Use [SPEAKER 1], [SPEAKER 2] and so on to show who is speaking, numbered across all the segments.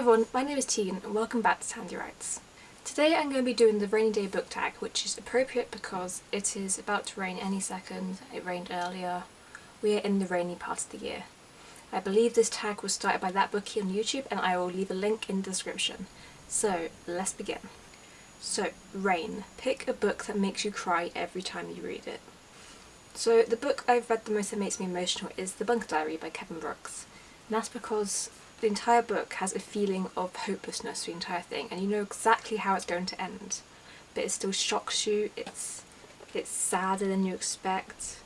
[SPEAKER 1] everyone, my name is Tegan and welcome back to Sandy Writes. Today I'm going to be doing the rainy day book tag which is appropriate because it is about to rain any second, it rained earlier, we are in the rainy part of the year. I believe this tag was started by that bookie on YouTube and I will leave a link in the description. So let's begin. So, Rain. Pick a book that makes you cry every time you read it. So the book I've read the most that makes me emotional is The Bunker Diary by Kevin Brooks. And that's because the entire book has a feeling of hopelessness, the entire thing, and you know exactly how it's going to end. But it still shocks you, it's, it's sadder than you expect.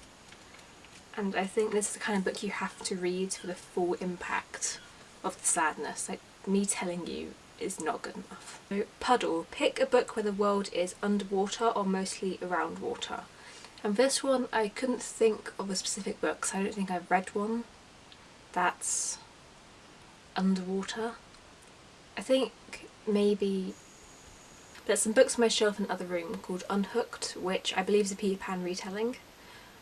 [SPEAKER 1] And I think this is the kind of book you have to read for the full impact of the sadness. Like, me telling you is not good enough. So, Puddle. Pick a book where the world is underwater or mostly around water. And this one, I couldn't think of a specific book, so I don't think I've read one that's underwater. I think maybe there's some books on my shelf in the other room called Unhooked, which I believe is a Peter Pan retelling,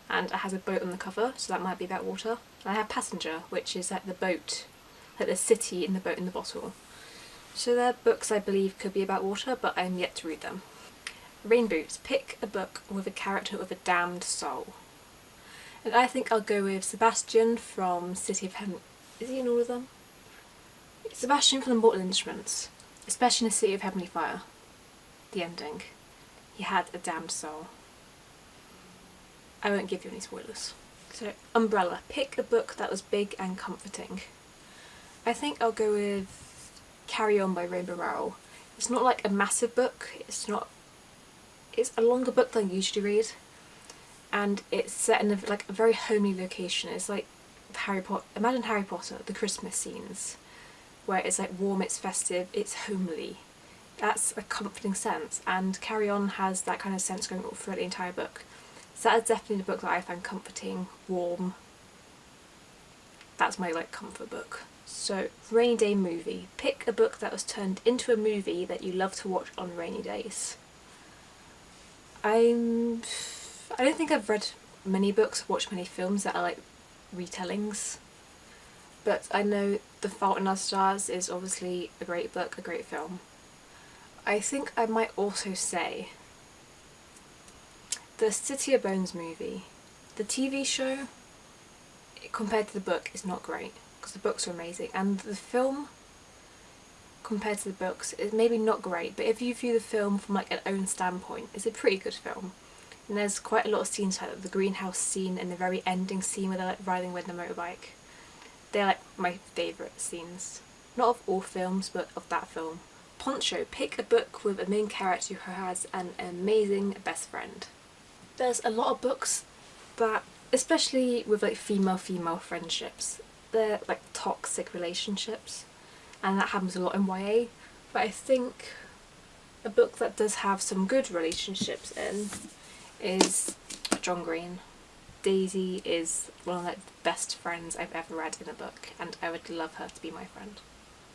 [SPEAKER 1] and it has a boat on the cover, so that might be about water. And I have Passenger, which is like the boat, like the city in the boat in the bottle. So they're books I believe could be about water, but I'm yet to read them. Rain Boots. Pick a book with a character with a damned soul. And I think I'll go with Sebastian from City of Heaven. Is he in all of them? Sebastian from the Mortal Instruments, especially in the City of Heavenly Fire. The ending. He had a damned soul. I won't give you any spoilers. So, Umbrella. Pick a book that was big and comforting. I think I'll go with Carry On by Rainbow Rowell. It's not like a massive book, it's not... It's a longer book than I usually read and it's set in a, like a very homely location. It's like Harry Potter, imagine Harry Potter, the Christmas scenes where it's like warm, it's festive, it's homely. That's a comforting sense and Carry On has that kind of sense going throughout the entire book. So that is definitely the book that I find comforting, warm. That's my like comfort book. So, rainy day movie. Pick a book that was turned into a movie that you love to watch on rainy days. I'm... I don't think I've read many books, watched many films that are like retellings but I know The Fault in Our Stars is obviously a great book, a great film. I think I might also say the City of Bones movie. The TV show, compared to the book, is not great because the books are amazing and the film compared to the books is maybe not great but if you view the film from like an own standpoint it's a pretty good film and there's quite a lot of scenes like the greenhouse scene and the very ending scene where they're like riding with the motorbike they're like my favourite scenes. Not of all films, but of that film. Poncho, pick a book with a main character who has an amazing best friend. There's a lot of books that, especially with like female-female friendships, they're like toxic relationships and that happens a lot in YA but I think a book that does have some good relationships in is John Green. Daisy is one of the best friends I've ever read in a book and I would love her to be my friend.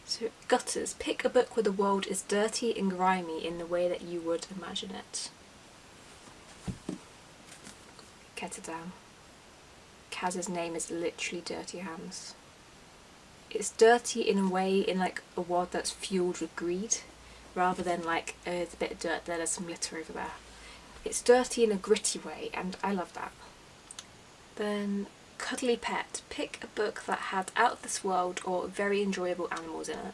[SPEAKER 1] So Gutters, pick a book where the world is dirty and grimy in the way that you would imagine it. It. Kaz's name is literally Dirty Hands. It's dirty in a way in like a world that's fueled with greed rather than like oh, there's a bit of dirt there, there's some litter over there. It's dirty in a gritty way and I love that. Then Cuddly Pet. Pick a book that had out of this world or very enjoyable animals in it.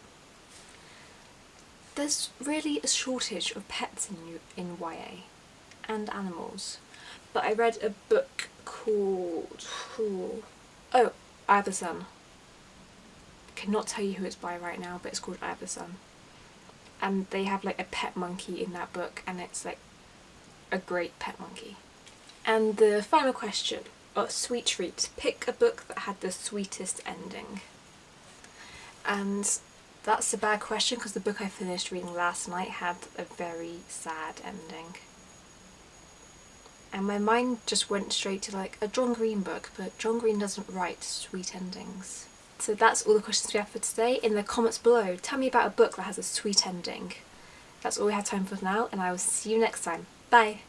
[SPEAKER 1] There's really a shortage of pets in, in YA and animals. But I read a book called... Oh, I Have a Son. I cannot tell you who it's by right now, but it's called I Have a Son. And they have like a pet monkey in that book and it's like a great pet monkey. And the final question oh, Sweet Treat. Pick a book that had the sweetest ending. And that's a bad question because the book I finished reading last night had a very sad ending. And my mind just went straight to like a John Green book, but John Green doesn't write sweet endings. So that's all the questions we have for today. In the comments below, tell me about a book that has a sweet ending. That's all we have time for now, and I will see you next time. Bye!